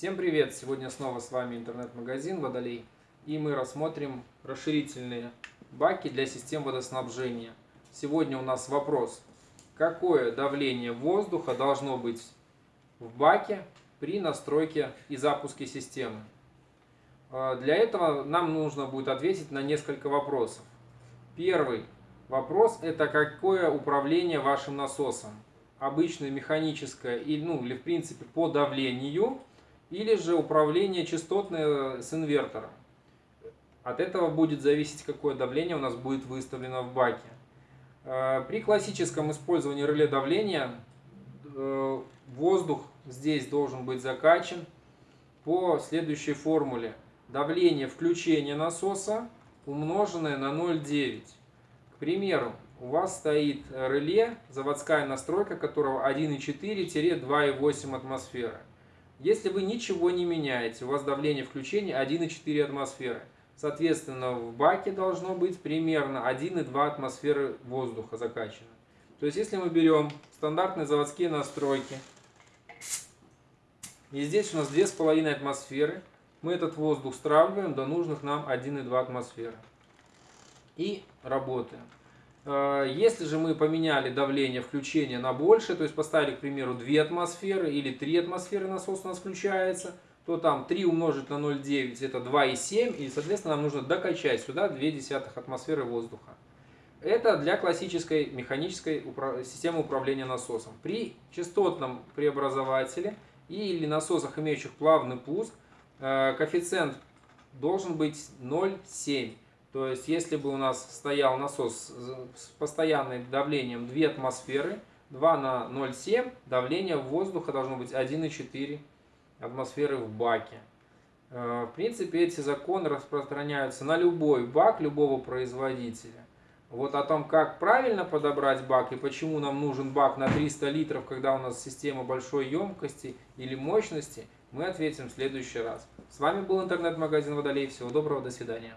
Всем привет! Сегодня снова с вами интернет-магазин Водолей. И мы рассмотрим расширительные баки для систем водоснабжения. Сегодня у нас вопрос, какое давление воздуха должно быть в баке при настройке и запуске системы. А, для этого нам нужно будет ответить на несколько вопросов. Первый вопрос – это какое управление вашим насосом. Обычное механическое или, ну, или в принципе по давлению, или же управление частотное с инвертором. От этого будет зависеть, какое давление у нас будет выставлено в баке. А, при классическом использовании реле давления э, воздух здесь должен быть закачан по следующей формуле – давление включения насоса умноженное на 0,9. К примеру, у вас стоит реле, заводская настройка которого 1,4-2,8 атмосферы. Если вы ничего не меняете, у вас давление включения 1,4 атмосферы. Соответственно, в баке должно быть примерно 1,2 атмосферы воздуха закачано. То есть, если мы берем стандартные заводские настройки, и здесь у нас 2,5 атмосферы, мы этот воздух стравливаем до нужных нам 1,2 атмосферы. И работаем. Э, если же мы поменяли давление включения на больше, то есть поставили, к примеру, 2 атмосферы или 3 атмосферы насос у нас включается, то там 3 умножить на 0,9 это 2,7 и, соответственно, нам нужно докачать сюда 0,2 атмосферы воздуха. Это для классической механической системы управления насосом. При частотном преобразователе или насосах, имеющих плавный пуск, Э, коэффициент должен быть 0,7. То есть, если бы у нас стоял насос с постоянным давлением 2 атмосферы, 2 на 0,7, давление воздуха должно быть 1,4 атмосферы в баке. Э, в принципе, эти законы распространяются на любой бак любого производителя. Вот о том, как правильно подобрать бак и почему нам нужен бак на 300 литров, когда у нас система большой емкости или мощности – мы ответим в следующий раз. С вами был интернет-магазин Водолей. Всего доброго, до свидания.